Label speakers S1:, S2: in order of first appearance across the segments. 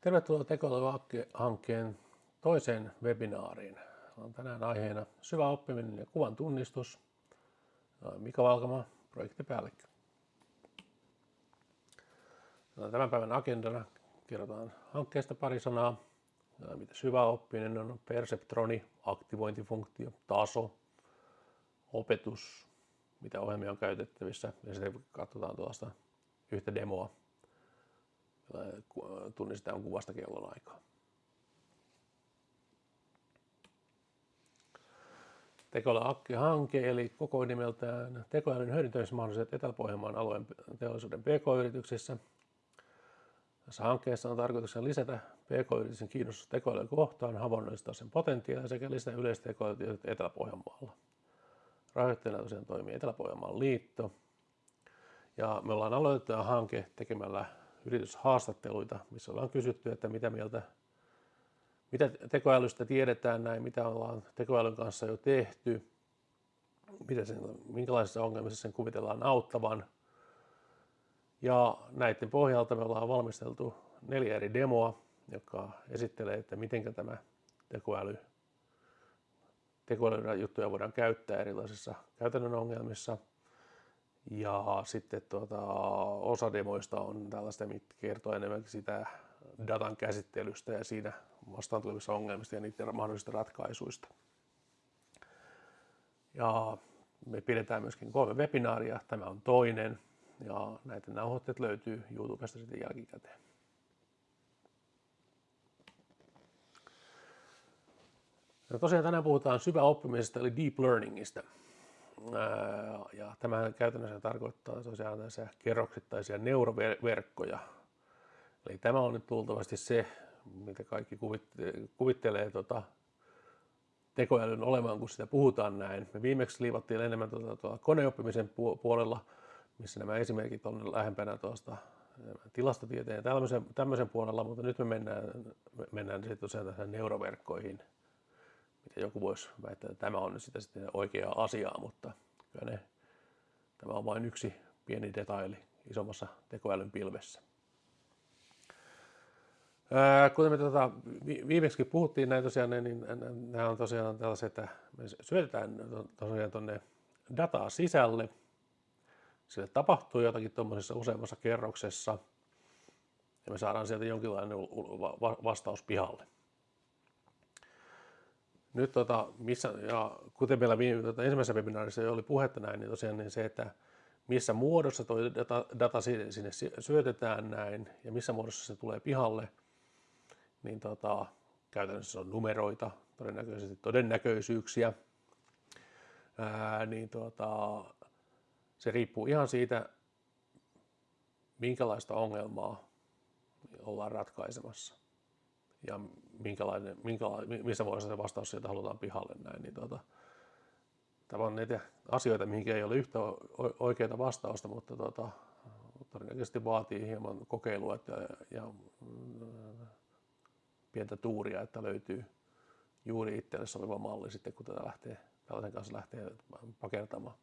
S1: Tervetuloa Tekoäly-hankkeen toiseen webinaariin. On tänään aiheena syvä oppiminen ja kuvan tunnistus. Mika Valkama, projektipäällikkö. Tämän päivän agendana kerrotaan hankkeesta pari sanaa. Mitä syvä oppiminen on, perseptroni, aktivointifunktio, taso, opetus, mitä ohjelmia on käytettävissä ja sitten katsotaan tuosta yhtä demoa tunnistetaan kuvasta kellon aikaa. Tekoäly-hanke eli koko nimeltään tekoälyn hyödyntämismahdollisuudet Etelä-Pohjanmaan alueen teollisuuden PK-yrityksissä. Tässä hankkeessa on tarkoituksena lisätä PK-yritysten kiinnostus tekoälyn kohtaan, havainnollistaa sen potentiaalia sekä lisätä yleistä tekoälytyötä Etelä-Pohjanmaalla. Rahoittajana tosiaan toimii Etelä-Pohjanmaan liitto. Ja me ollaan aloitettu hanke tekemällä yrityshaastatteluita, missä ollaan kysytty, että mitä mieltä mitä tekoälystä tiedetään näin, mitä ollaan tekoälyn kanssa jo tehty, mitä sen, minkälaisissa ongelmissa sen kuvitellaan auttavan. Ja näiden pohjalta me ollaan valmisteltu neljä eri demoa, jotka esittelee, että miten tämä tekoäly, tekoälyn juttuja voidaan käyttää erilaisissa käytännön ongelmissa – ja sitten tuota, osa demoista on tällaista, mitkä kertoo enemmän sitä datan käsittelystä ja siinä vastaan tulevissa ongelmista ja niiden mahdollisista ratkaisuista. Ja me pidetään myöskin kolme webinaaria, tämä on toinen ja näitä nauhoitteet löytyy YouTubesta sitten jälkikäteen. Ja tosiaan tänään puhutaan syväoppimisesta eli deep learningista. Ja tämä käytännössä tarkoittaa tosiaan kerroksittaisia neuroverkkoja. Eli tämä on nyt luultavasti se, mitä kaikki kuvittelee tota, tekoälyn olemaan, kun sitä puhutaan näin. Me viimeksi liivattiin enemmän tuota, tuota koneoppimisen puolella, missä nämä esimerkit on lähempänä tuosta tilastotieteen ja tämmöisen, tämmöisen puolella, mutta nyt me mennään, me mennään sitten tosiaan neuroverkkoihin – mitä joku voisi väittää, että tämä on sitä sitten oikeaa asiaa, mutta kyllä ne, tämä on vain yksi pieni detaili isommassa tekoälyn pilvessä. Kuten me tuota, viimeksi puhuttiin näin tosiaan, niin nämä on tosiaan tällaiset, että me syötetään tosiaan tuonne dataa sisälle. Sille tapahtuu jotakin tuommoisessa useammassa kerroksessa ja me saadaan sieltä jonkinlainen vastaus pihalle. Nyt tota, missä, ja kuten meillä viime, tota, ensimmäisessä webinaarissa oli puhetta näin, niin tosiaan niin se, että missä muodossa tuo data, data sinne syötetään näin ja missä muodossa se tulee pihalle, niin tota, käytännössä on numeroita, todennäköisesti todennäköisyyksiä, ää, niin tota, se riippuu ihan siitä, minkälaista ongelmaa ollaan ratkaisemassa. Ja minkälainen, minkälainen, missä muodossa se vastaus sieltä halutaan pihalle näin, niin tuota, tämä on niitä asioita, mihin ei ole yhtä oikeaa vastausta, mutta tuota, todennäköisesti vaatii hieman kokeilua että, ja, ja mm, pientä tuuria, että löytyy juuri itselle sopiva malli sitten, kun tätä lähtee, tällaisen kanssa lähtee pakertamaan.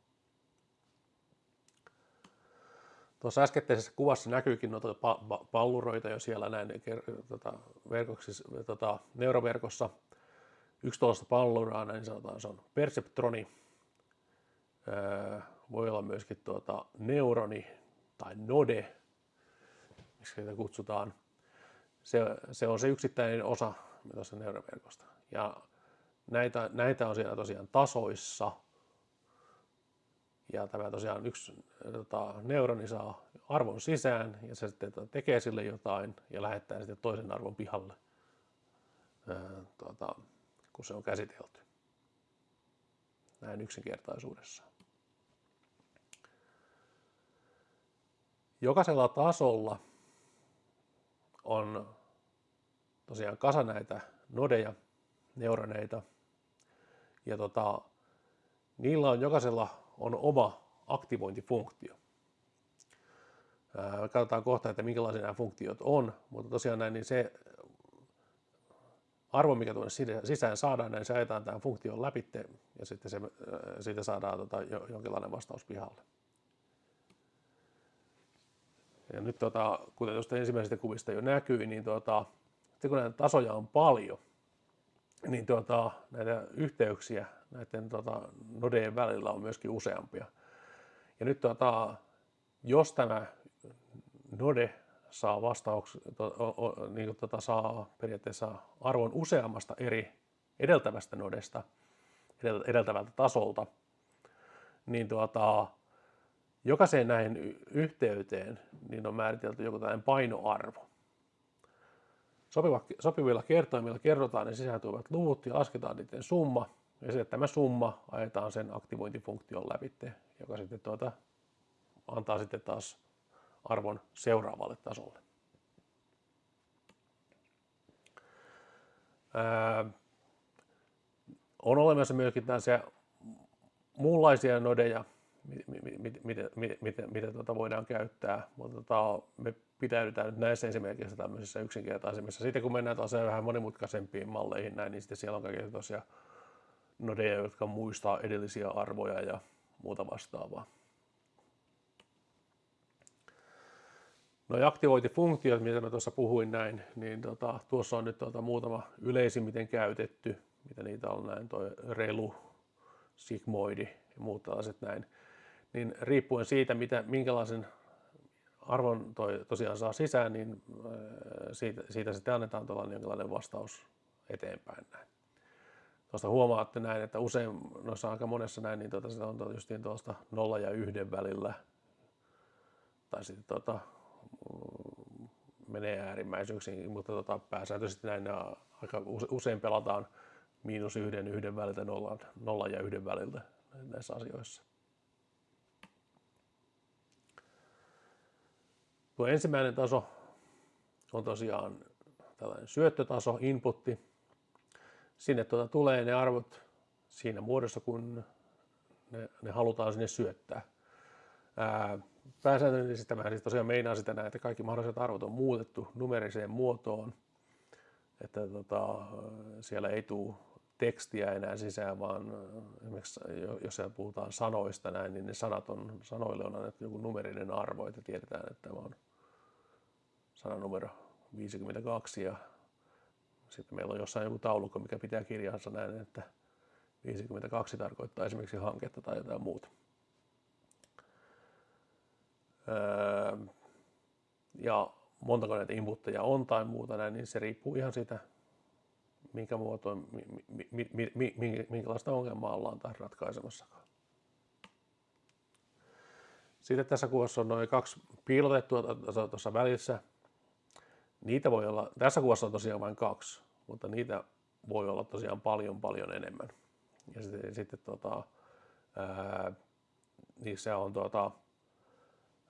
S1: Tuossa äskettäisessä kuvassa näkyykin noita palluroita jo siellä näin tota, tota, neuroverkossa. Yksi tuollaista palluraa, näin sanotaan, se on perseptroni. Öö, voi olla myöskin tuota, neuroni tai node, miksi sitä kutsutaan. Se, se on se yksittäinen osa tuossa neuroverkosta. Ja näitä, näitä on siellä tosiaan tasoissa – ja tämä tosiaan yksi tota, neuroni saa arvon sisään ja se sitten tota, tekee sille jotain ja lähettää sitten toisen arvon pihalle, ää, tota, kun se on käsitelty. Näin yksinkertaisuudessaan. Jokaisella tasolla on tosiaan kasa näitä nodeja, neuroneita, ja tota, niillä on jokaisella on oma aktivointifunktio. Katsotaan kohta, että minkälaisia nämä funktiot on, mutta tosiaan näin, niin se arvo, mikä tuonne sisään saadaan, niin se ajetaan tämän funktion läpi ja sitten se, siitä saadaan tota, jonkinlainen vastaus pihalle. Ja nyt, tota, kuten tuosta ensimmäisestä kuvista jo näkyy, niin tota, sitten kun näitä tasoja on paljon, niin tuota, näitä yhteyksiä näiden tuota, nodeen välillä on myöskin useampia. Ja nyt tuota, jos tämä node saa vastauksen, to, niin tuota, saa periaatteessa arvon useammasta eri edeltävästä nodesta, edeltävältä tasolta, niin tuota, jokaiseen näihin yhteyteen niin on määritelty joku tällainen painoarvo. Sopiva, sopivilla kertoimilla kerrotaan ne sisältyvät luvut ja lasketaan niiden summa. Ja sitten tämä summa ajetaan sen aktivointifunktion läpi, joka sitten tuota, antaa sitten taas arvon seuraavalle tasolle. Ää, on olemassa myöskin tällaisia muunlaisia nodeja, mitä, mitä, mitä, mitä tuota voidaan käyttää, mutta tota, me pitäydytään nyt näissä esimerkiksi tämmöisissä yksinkertaisemmissa. Sitten kun mennään taas vähän monimutkaisempiin malleihin näin, niin sitten siellä on kaikkia tosiaan nodeja, jotka muistaa edellisiä arvoja ja muuta vastaavaa. No ja aktivointifunktiot, mitä mä tuossa puhuin näin, niin tota, tuossa on nyt tota, muutama yleisimmiten käytetty, mitä niitä on näin, toi relu, sigmoidi ja muut tällaiset näin. Niin riippuen siitä, mitä, minkälaisen arvon toi tosiaan saa sisään, niin äh, siitä, siitä sitten annetaan tuollainen jonkinlainen vastaus eteenpäin näin. Tuosta huomaatte näin, että usein noissa aika monessa näin, niin tuota, se on just tuosta nolla ja yhden välillä. Tai sitten tuota, menee äärimmäisyyksiin, mutta tota, pääsääntöisesti näin aika usein pelataan miinus yhden, yhden väliltä, nolla, nolla ja yhden väliltä näissä asioissa. Tuo ensimmäinen taso on tosiaan tällainen syöttötaso, inputti. Sinne tuota tulee ne arvot siinä muodossa, kun ne, ne halutaan sinne syöttää. Ää, pääsääntöisesti tämä siis tosiaan meinaa sitä näin, että kaikki mahdolliset arvot on muutettu numeriseen muotoon, että tota, siellä ei tule tekstiä enää sisään, vaan esimerkiksi jos siellä puhutaan sanoista näin, niin ne sanat on, sanoille on annettu joku numerinen arvo, että tiedetään, että tämä on sananumero 52 ja sitten meillä on jossain joku taulukko, mikä pitää kirjansa näin, että 52 tarkoittaa esimerkiksi hanketta tai jotain muuta. Öö, ja montako näitä inputteja on tai muuta näin, niin se riippuu ihan siitä, minkä muotoon, mi, mi, mi, mi, minkälaista ongelmaa ollaan taas ratkaisemassakaan. Sitten tässä kuvassa on noin kaksi piilotettua tuossa välissä, Niitä voi olla, tässä kuvassa on tosiaan vain kaksi, mutta niitä voi olla tosiaan paljon paljon enemmän. Ja sitten, sitten tota, ää, niissä on tota,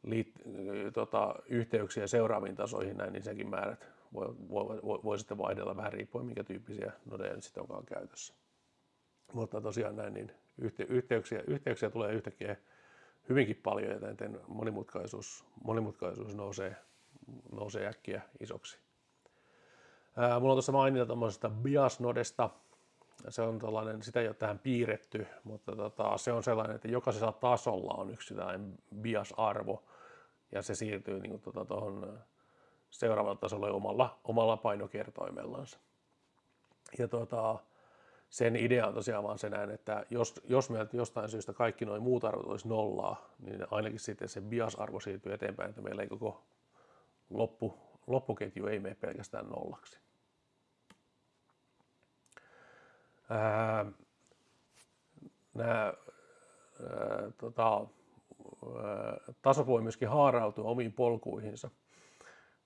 S1: liit, tota, yhteyksiä seuraaviin tasoihin, näin, niin sekin määrät voi, voi, voi, voi sitten vaihdella vähän riippuen, minkä tyyppisiä nodeja sitten onkaan käytössä. Mutta tosiaan näin, niin yhte, yhteyksiä, yhteyksiä tulee yhtäkkiä hyvinkin paljon, ja monimutkaisuus, monimutkaisuus nousee nousee äkkiä isoksi. Ää, mulla on tuossa mainita tuommoisesta biasnodesta. Se on tällainen, sitä ei ole tähän piirretty, mutta tota, se on sellainen, että jokaisella tasolla on yksi tällainen bias-arvo, ja se siirtyy niin tuohon seuraavalle tasolle omalla, omalla painokertoimellansa. Ja tuota, sen idea on tosiaan vaan se näin, että jos, jos meiltä jostain syystä kaikki noin muut arvot olisi nollaa, niin ainakin sitten se bias-arvo siirtyy eteenpäin, että meillä ei koko loppu, loppuketju ei mene pelkästään nollaksi. Nämä, tota, taso voi myöskin haarautua omiin polkuihinsa.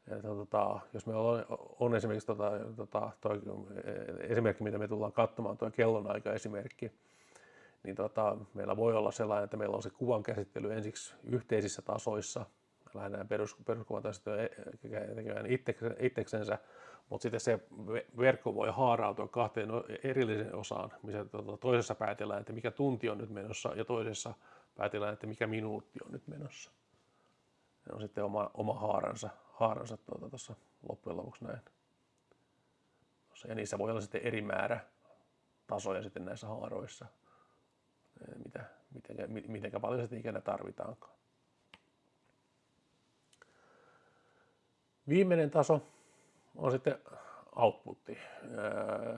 S1: Ja, tota, jos me on, on esimerkiksi tota, tota, toi, esimerkki, mitä me tullaan katsomaan, tuo kellonaika-esimerkki, niin tota, meillä voi olla sellainen, että meillä on se kuvan käsittely ensiksi yhteisissä tasoissa – lähdetään perus, peruskuvan tekemään itseksensä, mutta sitten se verkko voi haarautua kahteen erilliseen osaan, missä tuota, toisessa päätellään, että mikä tunti on nyt menossa, ja toisessa päätellään, että mikä minuutti on nyt menossa. Se on sitten oma, oma haaransa, haaransa tuota, tuossa loppujen lopuksi näin. Ja niissä voi olla sitten eri määrä tasoja sitten näissä haaroissa, mitä, miten, miten paljon sitten ikinä tarvitaankaan. Viimeinen taso on sitten outputti.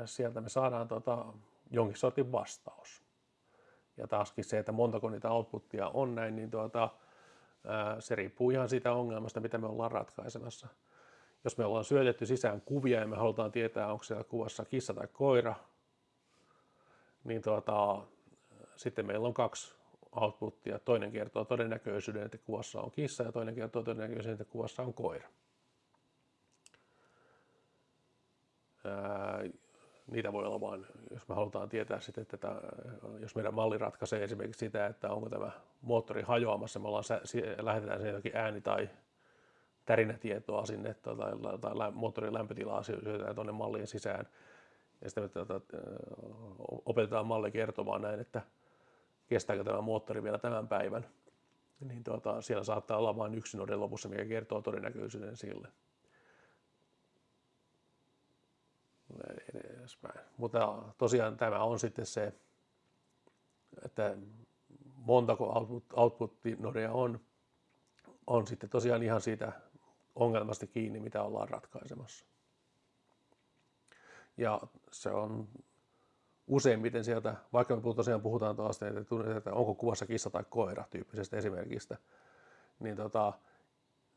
S1: Sieltä me saadaan tota, jonkin sortin vastaus. Ja taaskin se, että montako niitä outputtia on näin, niin tuota, se riippuu ihan siitä ongelmasta, mitä me ollaan ratkaisemassa. Jos me ollaan syötetty sisään kuvia ja me halutaan tietää, onko siellä kuvassa kissa tai koira, niin tuota, sitten meillä on kaksi outputtia. Toinen kertoo todennäköisyyden, että kuvassa on kissa ja toinen kertoo todennäköisyyden, että kuvassa on koira. Ää, niitä voi olla vain, jos me halutaan tietää sitten, että tämä, jos meidän malli ratkaisee esimerkiksi sitä, että onko tämä moottori hajoamassa, me ollaan, lähetetään sen jotakin ääni- tai tärinätietoa sinne tai, tai moottorin lämpötilaa syötetään tuonne mallien sisään. Ja sitten me tuota, opetetaan malli kertomaan näin, että kestääkö tämä moottori vielä tämän päivän. Niin tuota, siellä saattaa olla vain yksi node lopussa, mikä kertoo todennäköisyyden sille. Edespäin. Mutta tosiaan tämä on sitten se, että montako output, output-nodeja on, on sitten tosiaan ihan siitä ongelmasta kiinni, mitä ollaan ratkaisemassa. Ja se on useimmiten sieltä, vaikka me tosiaan puhutaan taas, että onko kuvassa kissa tai koira tyyppisestä esimerkistä, niin tota,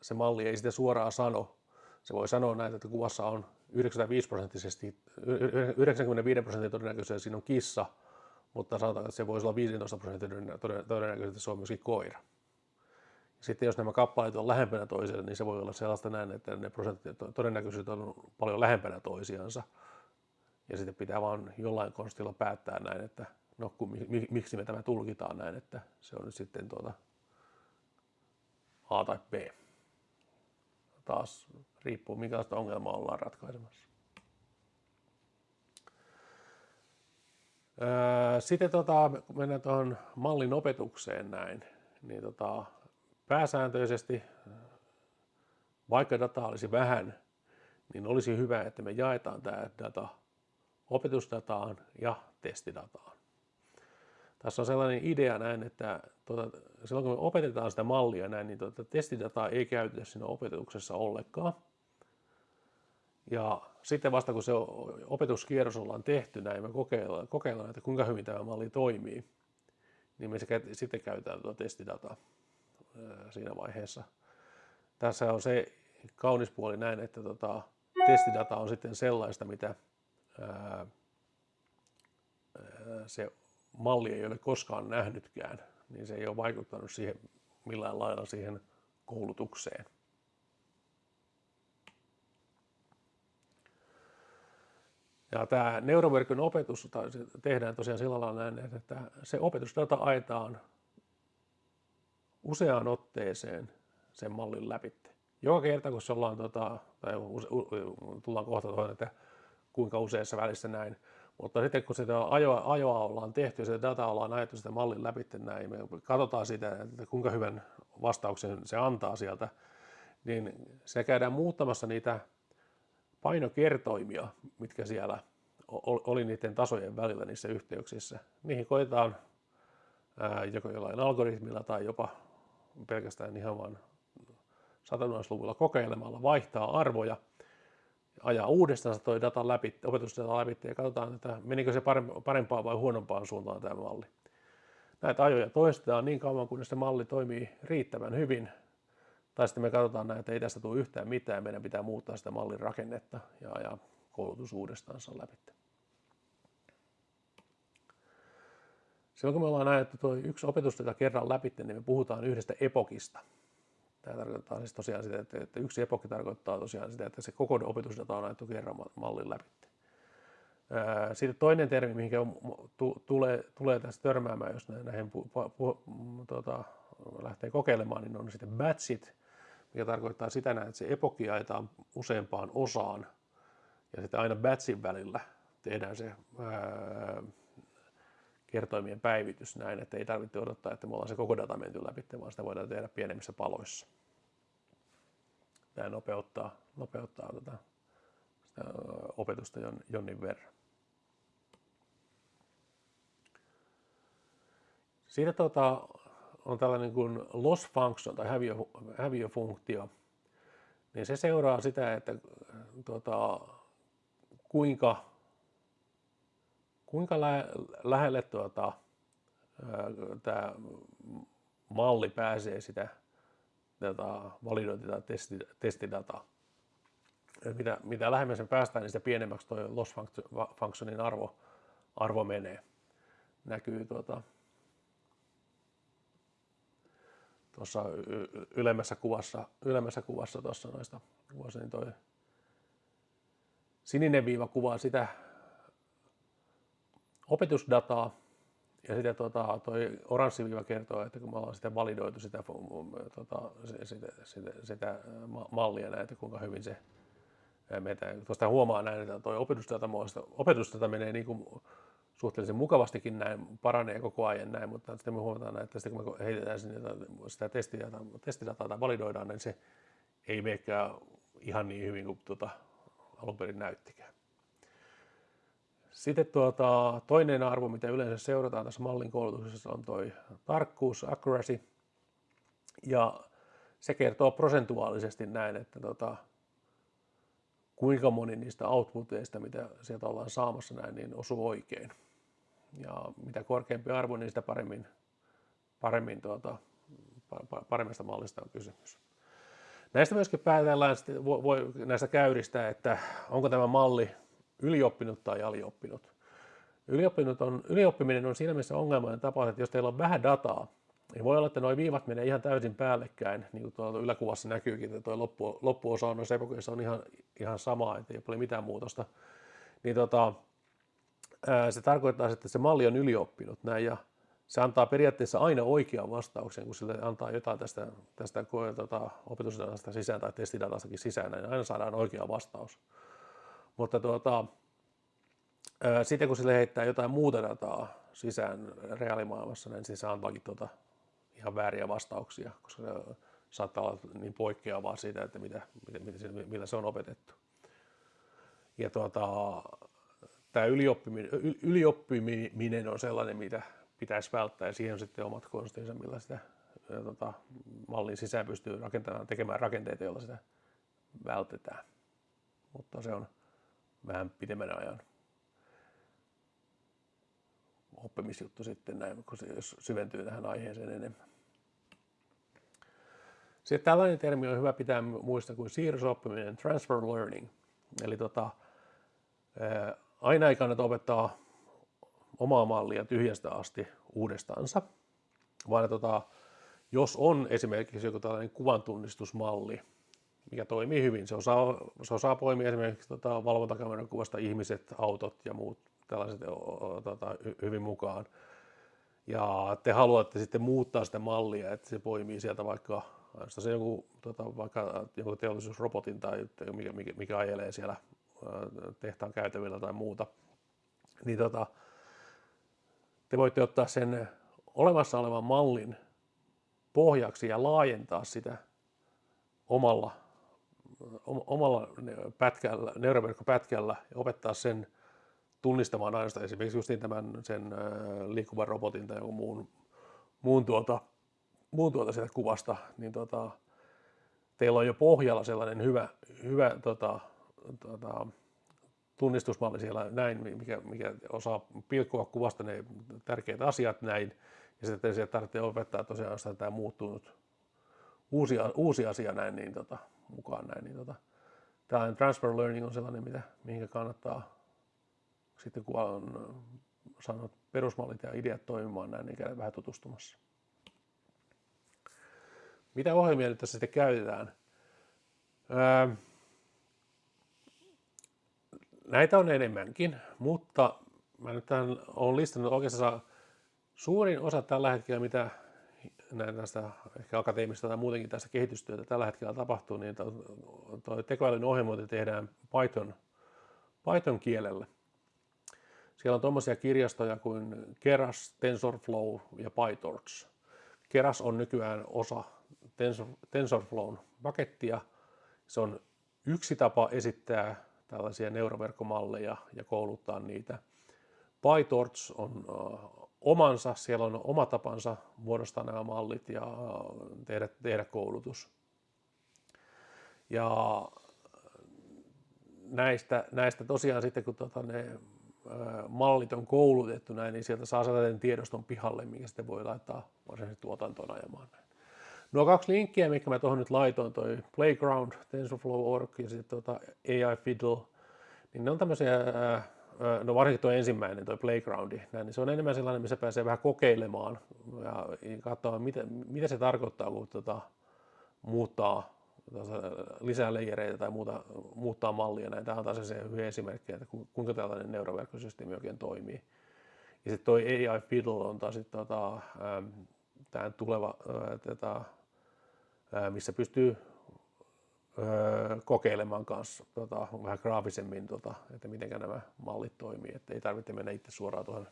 S1: se malli ei sitä suoraan sano. Se voi sanoa näin, että kuvassa on 95 prosenttisesti, 95 prosentin todennäköisesti siinä on kissa, mutta sanotaan, että se voisi olla 15 prosentin todennäköisesti se on myöskin koira. Sitten jos nämä kappaleet on lähempänä toisiaan, niin se voi olla sellaista näin, että ne prosentit todennäköisesti on paljon lähempänä toisiansa. Ja sitten pitää vaan jollain konstilla päättää näin, että no kun, miksi me tämä tulkitaan näin, että se on nyt sitten tuota A tai B. Taas riippuu minkälaista ongelmaa ollaan ratkaisemassa. Sitten tota, kun mennään tuohon mallin opetukseen näin, niin tota, pääsääntöisesti, vaikka dataa olisi vähän, niin olisi hyvä, että me jaetaan tämä data opetusdataan ja testidataan. Tässä on sellainen idea näin, että tuota, silloin kun me opetetaan sitä mallia näin, niin tuota, testidataa ei käytetä siinä opetuksessa ollenkaan. Ja sitten vasta kun se opetuskierros ollaan tehty näin, me kokeillaan, kokeillaan että kuinka hyvin tämä malli toimii, niin me sitten käytetään tuota testidataa siinä vaiheessa. Tässä on se kaunis puoli näin, että tota, testidata on sitten sellaista, mitä ää, se malli ei ole koskaan nähnytkään, niin se ei ole vaikuttanut siihen millään lailla siihen koulutukseen. Ja tämä neuroverkon opetus tehdään tosiaan sillä lailla näin, että se opetusdata aetaan useaan otteeseen sen mallin läpi. Joka kerta, kun se ollaan, tota, tai tullaan kohta tuohon, että kuinka useassa välissä näin, mutta sitten kun sitä ajoa, ajoa ollaan tehty sitä dataa ollaan ajettu sitä mallin läpi näin, me katsotaan sitä, että kuinka hyvän vastauksen se antaa sieltä, niin se käydään muuttamassa niitä painokertoimia, mitkä siellä oli niiden tasojen välillä niissä yhteyksissä. Niihin koetaan joko jollain algoritmilla tai jopa pelkästään ihan vain satunnaisluvulla kokeilemalla vaihtaa arvoja, ajaa uudestaan toi data läpi, opetusdata läpi ja katsotaan, että menikö se parempaan vai huonompaan suuntaan tämä malli. Näitä ajoja toistetaan niin kauan, kunnes se malli toimii riittävän hyvin. Tai sitten me katsotaan näin, että ei tästä tule yhtään mitään, meidän pitää muuttaa sitä mallin rakennetta ja ajaa koulutus uudestaan läpi. Silloin kun me ollaan ajettu tuo yksi opetusdata kerran läpi, niin me puhutaan yhdestä epokista. Tämä tarkoittaa siis tosiaan sitä, että yksi epokki tarkoittaa tosiaan sitä, että se koko opetusdata on ajettu kerran mallin läpi. Sitten toinen termi, mihin tulee, tulee tästä törmäämään, jos näihin pu, pu, pu, tuota, lähtee kokeilemaan, niin on sitten batchit, mikä tarkoittaa sitä, että se epokki ajetaan useampaan osaan, ja sitten aina batchin välillä tehdään se ää, kertoimien päivitys näin, että ei tarvitse odottaa, että me ollaan se koko data menty läpi, vaan sitä voidaan tehdä pienemmissä paloissa. Tämä nopeuttaa, nopeuttaa tota, sitä opetusta jonnin verran. Siitä tota, on tällainen kuin loss function tai häviö, häviöfunktio, niin se seuraa sitä, että tota, kuinka, kuinka lä- lähelle tuota, tämä malli pääsee sitä tätä validointi- tai testi, testidataa. Mitä, mitä lähemmän sen päästään, niin sitä pienemmäksi tuo loss functionin arvo, arvo menee. Näkyy tuota, tuossa ylemmässä kuvassa, ylemmässä kuvassa tuossa noista kuvassa, niin toi sininen viiva kuvaa sitä opetusdataa, ja sitten tuota, toi oranssi viiva kertoo, että kun me ollaan sitä validoitu sitä, tuota, sitä, sitä, sitä mallia näitä, kuinka hyvin se meitä. Tuosta huomaa näin, että tuo opetusdata, opetusdata menee niin kuin suhteellisen mukavastikin näin, paranee koko ajan näin, mutta sitten me huomataan, että sitten kun me heitetään sinne sitä testidataa, testidataa tai validoidaan, niin se ei menekään ihan niin hyvin kuin tuota, alun perin näyttikään. Sitten tuota, toinen arvo, mitä yleensä seurataan tässä mallin koulutuksessa, on tuo tarkkuus, accuracy. Ja se kertoo prosentuaalisesti näin, että tuota, kuinka moni niistä outputeista, mitä sieltä ollaan saamassa näin, niin osuu oikein. Ja mitä korkeampi arvo, niin sitä paremmin, paremmin tuota, paremmasta mallista on kysymys. Näistä myöskin päätellään voi, näistä käyristä, että onko tämä malli ylioppinut tai alioppinut. Ylioppinut on, ylioppiminen on siinä mielessä ongelmainen tapa, että jos teillä on vähän dataa, niin voi olla, että nuo viivat menee ihan täysin päällekkäin, niin kuin tuolla yläkuvassa näkyykin, että tuo loppu, loppuosa on noissa on ihan, ihan sama, että ei ole mitään muutosta. Niin tota, se tarkoittaa, että se malli on ylioppinut näin, ja se antaa periaatteessa aina oikean vastauksen, kun sille antaa jotain tästä, tästä tota, opetusdatasta sisään tai testidatastakin sisään, niin aina saadaan oikea vastaus. Mutta tuota, sitten kun sille heittää jotain muuta dataa sisään reaalimaailmassa, niin se antaakin tuota ihan vääriä vastauksia, koska se saattaa olla niin poikkeavaa siitä, että mitä, mitä, mitä, millä se on opetettu. Ja tuota, tämä ylioppiminen, ylioppiminen on sellainen, mitä pitäisi välttää, ja siihen on sitten omat konstinsa, millä sitä tota, mallin sisään pystyy rakentamaan, tekemään rakenteita, joilla sitä vältetään. Mutta se on vähän pitemmän ajan oppimisjuttu sitten näin, kun se jos syventyy tähän aiheeseen enemmän. Sitten tällainen termi on hyvä pitää muistaa kuin siirrosoppiminen, transfer learning. Eli tota, aina ei kannata opettaa omaa mallia tyhjästä asti uudestaansa, vaan tota, jos on esimerkiksi joku tällainen kuvantunnistusmalli, mikä toimii hyvin, se osaa, se osaa poimia esimerkiksi tota, valvontakameran kuvasta ihmiset, autot ja muut tällaiset tota, hyvin mukaan. Ja te haluatte sitten muuttaa sitä mallia, että se poimii sieltä vaikka se joku, tota, vaikka joku teollisuusrobotin tai mikä, mikä, mikä ajelee siellä tehtaan käytävillä tai muuta, niin tota, te voitte ottaa sen olemassa olevan mallin pohjaksi ja laajentaa sitä omalla, omalla pätkällä, neuroverkkopätkällä ja opettaa sen tunnistamaan ainoastaan esimerkiksi just tämän sen liikkuvan robotin tai jonkun muun, muun, tuota, muun tuota sieltä kuvasta, niin tota, teillä on jo pohjalla sellainen hyvä, hyvä tota, tota, tunnistusmalli siellä näin, mikä, mikä osaa pilkkoa kuvasta ne tärkeät asiat näin, ja sitten sieltä tarvitsee opettaa tosiaan tämä muuttunut uusi, uusi asia näin niin tota, mukaan näin. Niin tota, tällainen transfer learning on sellainen, mitä, mihin kannattaa sitten kun on saanut perusmallit ja ideat toimimaan näin, niin käydä vähän tutustumassa. Mitä ohjelmia nyt tässä sitten käytetään? Öö, näitä on enemmänkin, mutta mä nyt tämän olen listannut oikeastaan suurin osa tällä hetkellä, mitä näin tästä ehkä akateemista tai muutenkin tästä kehitystyötä tällä hetkellä tapahtuu, niin tuo tekoälyn ohjelmointi tehdään Python, Python kielellä. Siellä on tuommoisia kirjastoja kuin Keras, TensorFlow ja PyTorch. Keras on nykyään osa Tensor, TensorFlown pakettia. Se on yksi tapa esittää tällaisia neuroverkkomalleja ja kouluttaa niitä. PyTorch on omansa, siellä on oma tapansa muodostaa nämä mallit ja tehdä, tehdä koulutus. Ja näistä, näistä tosiaan sitten kun tota ne mallit on koulutettu näin, niin sieltä saa sellaisen tiedoston pihalle, minkä sitten voi laittaa varsinaisesti tuotantoon ajamaan. Näin. Nuo kaksi linkkiä, mikä mä tuohon nyt laitoin, toi Playground, TensorFlow.org ja sitten tota AI Fiddle, niin ne on tämmöisiä, no varsinkin tuo ensimmäinen, tuo Playgroundi, näin, niin se on enemmän sellainen, missä pääsee vähän kokeilemaan ja katsoa, mitä, mitä se tarkoittaa, kun tota, muuttaa lisää leijereitä tai muuta, muuttaa mallia. Näin. Tämä on taas se hyvä esimerkki, että kuinka tällainen neuroverkkosysteemi oikein toimii. Ja sitten tuo AI Fiddle on taas sit, tota, tämä tuleva, tätä, missä pystyy kokeilemaan kanssa tota, vähän graafisemmin, tota, että miten nämä mallit toimii. Että ei tarvitse mennä itse suoraan tuohon,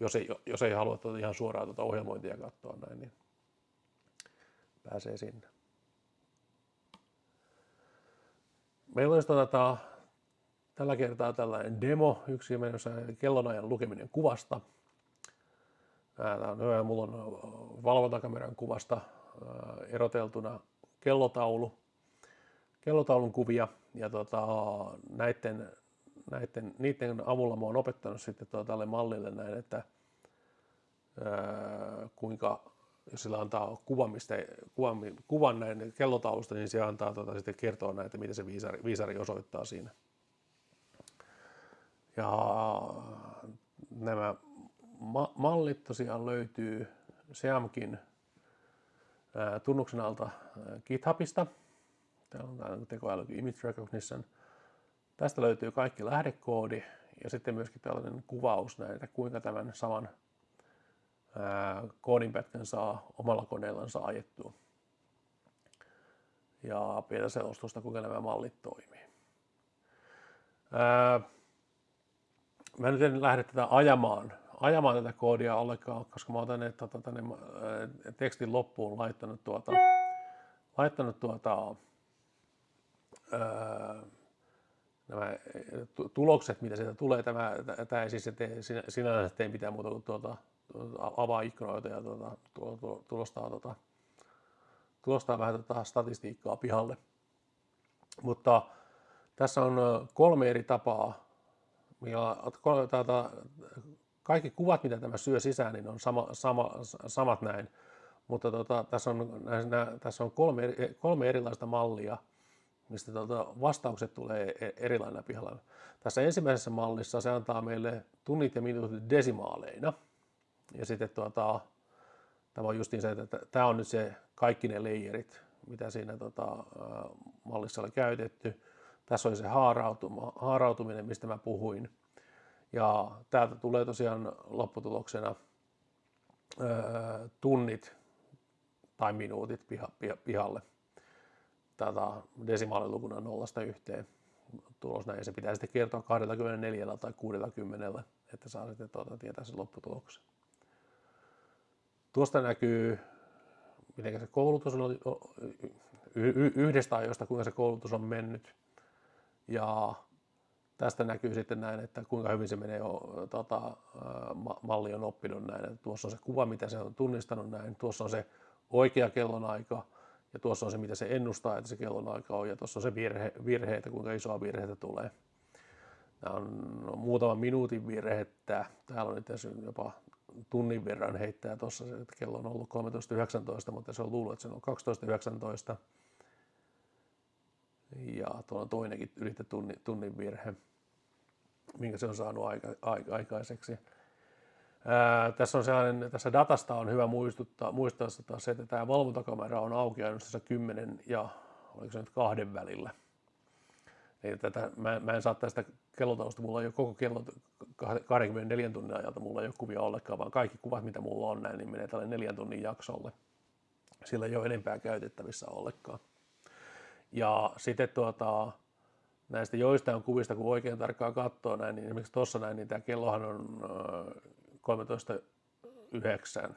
S1: jos ei, jos ei halua tuota ihan suoraan tuota ohjelmointia katsoa näin, niin pääsee sinne. Meillä olisi tota, tällä kertaa tällainen demo, yksi menossa kellonajan lukeminen kuvasta. Tämä on hyvä, mulla on valvontakameran kuvasta eroteltuna kellotaulu, kellotaulun kuvia ja tota, näiden, näiden, niiden avulla mä oon opettanut sitten tota, tälle mallille näin, että ää, kuinka jos sillä antaa kuvan, mistä, kuvan, kuvan näin kellotaulusta, niin se antaa tota, sitten kertoa näitä, mitä se viisari, viisari osoittaa siinä. Ja nämä ma- mallit tosiaan löytyy Seamkin tunnuksen alta GitHubista. Täällä on tämä tekoäly Image Recognition. Tästä löytyy kaikki lähdekoodi ja sitten myöskin tällainen kuvaus näitä, kuinka tämän saman koodinpätkän saa omalla koneellansa ajettua. Ja pientä selostusta, kuinka nämä mallit toimii. Mä nyt en lähde tätä ajamaan, ajamaan tätä koodia ollenkaan, koska mä oon tänne, tota, tänne tekstin loppuun laittanut tuota, laittanut tuota, nämä tulokset, mitä sieltä tulee. Tämä, tämä ei siis tee, sinänsä tee mitään muuta kuin tuota, avaa ikkunoita ja tuota, tulostaa, tuota, tulostaa vähän tuota statistiikkaa pihalle. Mutta tässä on kolme eri tapaa. Tuota, kaikki kuvat, mitä tämä syö sisään, niin on sama, sama, samat näin. Mutta tuota, tässä on, tässä on kolme, kolme erilaista mallia, mistä tuota, vastaukset tulee e-, erilainen pihalla. Tässä ensimmäisessä mallissa se antaa meille tunnit ja minuutit desimaaleina – ja sitten tuota, tämä on justiin se, että tämä on nyt se kaikki ne layerit, mitä siinä tota, mallissa oli käytetty. Tässä oli se haarautuma, haarautuminen, mistä mä puhuin. Ja täältä tulee tosiaan lopputuloksena tunnit tai minuutit piha, piha, pihalle tätä desimaalilukuna nollasta yhteen tulos näin. Se pitää sitten kertoa 24 tai 60, että saa sitten tuota, tietää sen lopputuloksen. Tuosta näkyy, miten se koulutus on, yhdestä ajoista, kuinka se koulutus on mennyt. Ja tästä näkyy sitten näin, että kuinka hyvin se menee, tota, malli on oppinut näin. Tuossa on se kuva, mitä se on tunnistanut näin. Tuossa on se oikea kellonaika ja tuossa on se, mitä se ennustaa, että se kellonaika on. Ja tuossa on se virhe, virheitä, kuinka isoa virheitä tulee. Nämä on muutaman minuutin virhettä. Täällä on nyt jopa tunnin verran heittää tuossa, että kello on ollut 13.19, mutta se on luullut, että se on 12.19. Ja tuolla on toinenkin ylittä tunnin, tunnin virhe, minkä se on saanut aika, aika, aikaiseksi. Tässä, on sellainen, tässä datasta on hyvä muistuttaa, muistaa se, että tämä valvontakamera on auki ainoastaan 10 ja oliko se nyt kahden välillä. Eli tätä, mä, mä en saa tästä kellotausta, mulla ei ole koko kello 24 tunnin ajalta, mulla ei ole kuvia ollenkaan, vaan kaikki kuvat, mitä mulla on näin, niin menee tälle neljän tunnin jaksolle. Sillä ei ole enempää käytettävissä ollenkaan. Ja sitten tuota, näistä joistain kuvista, kun oikein tarkkaan katsoo näin, niin esimerkiksi tuossa näin, niin tämä kellohan on 13.9.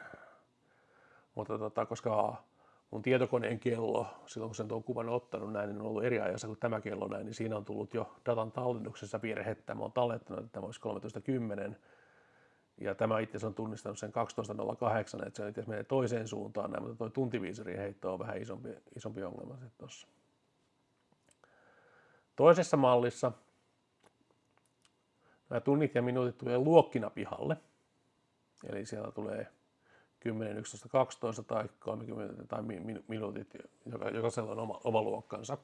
S1: Mutta tota, koska mun tietokoneen kello, silloin kun sen tuon kuvan ottanut näin, niin on ollut eri ajassa kuin tämä kello näin, niin siinä on tullut jo datan tallennuksessa virhettä. Mä oon tallettanut, että tämä olisi 13.10. Ja tämä itse on tunnistanut sen 12.08, että se itse menee toiseen suuntaan näin, mutta tuo tuntiviisari heitto on vähän isompi, isompi ongelma sitten tuossa. Toisessa mallissa nämä tunnit ja minuutit tulee luokkina pihalle. Eli siellä tulee 10, 11, 12 tai 30 tai minuutit, joka, jokaisella on oma, oma luokkansa.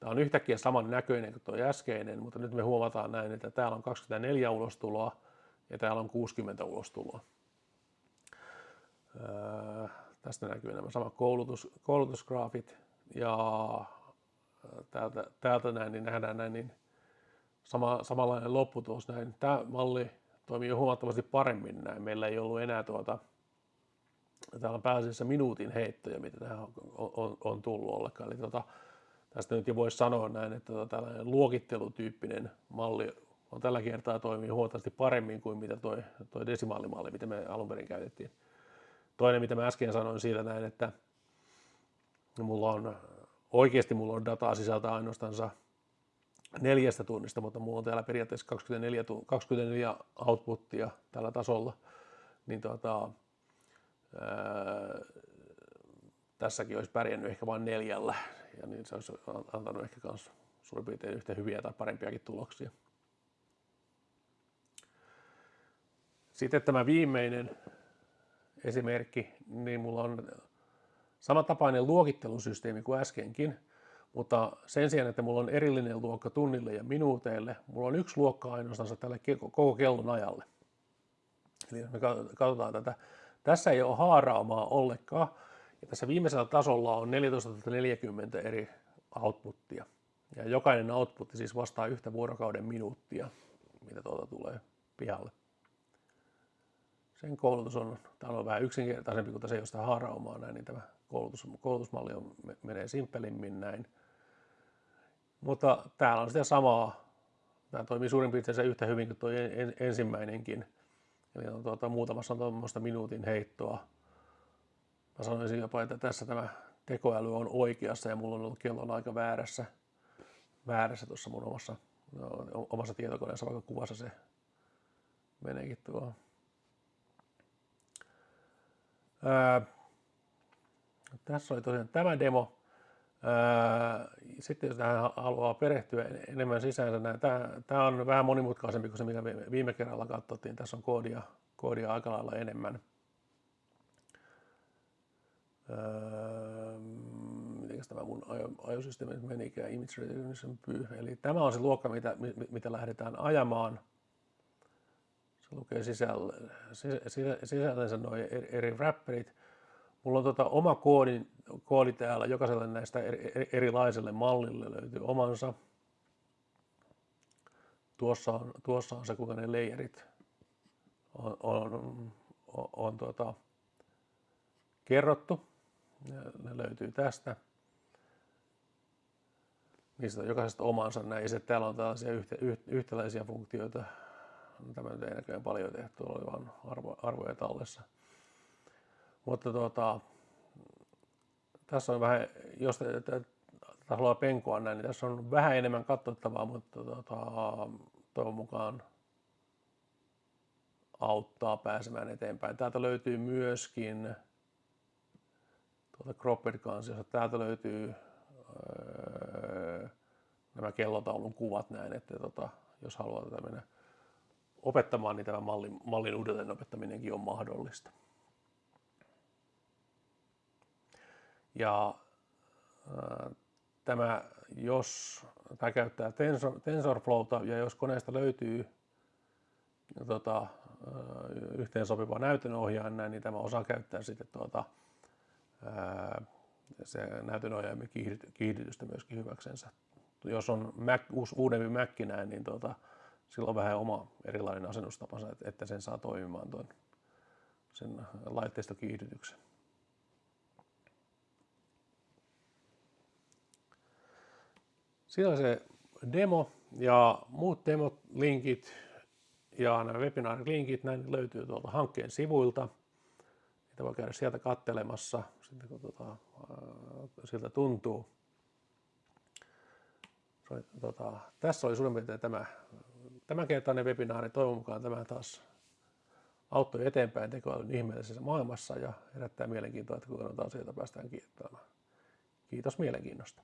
S1: Tämä on yhtäkkiä saman näköinen kuin tuo äskeinen, mutta nyt me huomataan näin, että täällä on 24 ulostuloa ja täällä on 60 ulostuloa. Öö, tästä näkyy nämä samat koulutus, koulutusgraafit ja täältä, täältä näin, niin nähdään näin, niin sama, samanlainen lopputulos näin. Tämä malli toimii jo huomattavasti paremmin näin. Meillä ei ollut enää tuota, täällä on pääasiassa minuutin heittoja, mitä tähän on, on, on tullut ollenkaan. Eli tuota, tästä nyt jo voisi sanoa näin, että tuota, tällainen luokittelutyyppinen malli on tällä kertaa toimii huomattavasti paremmin kuin mitä toi, toi desimaalimalli, mitä me alun perin käytettiin. Toinen, mitä mä äsken sanoin siitä näin, että mulla on, oikeasti mulla on dataa sisältää ainoastaan neljästä tunnista, mutta mulla on täällä periaatteessa 24, 24 outputtia tällä tasolla, niin tuota, ää, tässäkin olisi pärjännyt ehkä vain neljällä, ja niin se olisi antanut ehkä myös suurin piirtein yhtä hyviä tai parempiakin tuloksia. Sitten tämä viimeinen esimerkki, niin mulla on samantapainen luokittelusysteemi kuin äskenkin, mutta sen sijaan, että mulla on erillinen luokka tunnille ja minuuteille, mulla on yksi luokka ainoastaan tälle koko kellon ajalle. Eli jos me katsotaan tätä, tässä ei ole haaraamaa ollenkaan, ja tässä viimeisellä tasolla on 1440 eri outputtia. Ja jokainen output siis vastaa yhtä vuorokauden minuuttia, mitä tuolta tulee pihalle. Sen koulutus on, tämä on vähän yksinkertaisempi kuin se, josta haaraumaa näin, niin tämä koulutus, koulutusmalli on, menee simppelimmin näin. Mutta täällä on sitä samaa. Tämä toimii suurin piirtein yhtä hyvin kuin tuo ensimmäinenkin. Eli on tuota, muutamassa on tuommoista minuutin heittoa. Mä sanoisin jopa, että tässä tämä tekoäly on oikeassa ja mulla on ollut kellon aika väärässä, väärässä tuossa mun omassa, omassa tietokoneessa, vaikka kuvassa se meneekin tuohon. Ää, tässä oli tosiaan tämä demo. Sitten jos tähän haluaa perehtyä enemmän sisäänsä, tämä, on vähän monimutkaisempi kuin se, mitä viime kerralla katsottiin. Tässä on koodia, koodia aika lailla enemmän. miten tämä mun ajosysteemi menikään, image recognition pyy. Eli tämä on se luokka, mitä, mitä lähdetään ajamaan. Se lukee sisällä, sisällensä nuo eri, eri rapperit. Mulla on tota oma koodi, koodi täällä, jokaiselle näistä eri, erilaiselle mallille löytyy omansa. Tuossa on, tuossa on se, kuinka ne layerit on, on, on, on tuota, kerrottu. Ne, löytyy tästä. Niistä on jokaisesta omansa näin. Ja täällä on tällaisia yhtä, yhtäläisiä funktioita. Tämä nyt ei näköjään paljon tehty, oli vain arvo, arvoja tallessa. Mutta tuota, tässä on vähän, jos te haluaa penkoa näin, niin tässä on vähän enemmän katsottavaa, mutta tuota, toivon mukaan auttaa pääsemään eteenpäin. Täältä löytyy myöskin tuolta Cropped kansiosta, täältä löytyy öö, nämä kellotaulun kuvat näin, että tota, jos haluaa tätä mennä opettamaan, niin tämä mallin, mallin uudelleen opettaminenkin on mahdollista. Ja äh, tämä, jos tämä käyttää Tensor, TensorFlowta ja jos koneesta löytyy tota, äh, yhteen sopiva näytönohjaaja, niin tämä osaa käyttää sitten tuota, äh, se näytönohjaajan kiihdytystä myöskin hyväksensä. Jos on Mac, uudempi Mac näin, niin tuota, sillä on vähän oma erilainen asennustapansa, että sen saa toimimaan tuon sen laitteistokiihdytyksen. Siinä se demo ja muut demot, linkit ja nämä webinaarilinkit, näin löytyy tuolta hankkeen sivuilta. Niitä voi käydä sieltä kattelemassa, sitten kun tuota, siltä tuntuu. Tota, tässä oli suurin piirtein tämä tämänkertainen webinaari. Toivon mukaan tämä taas auttoi eteenpäin tekoälyn ihmeellisessä maailmassa ja herättää mielenkiintoa, että kuinka noita asioita päästään kiittämään. Kiitos mielenkiinnosta.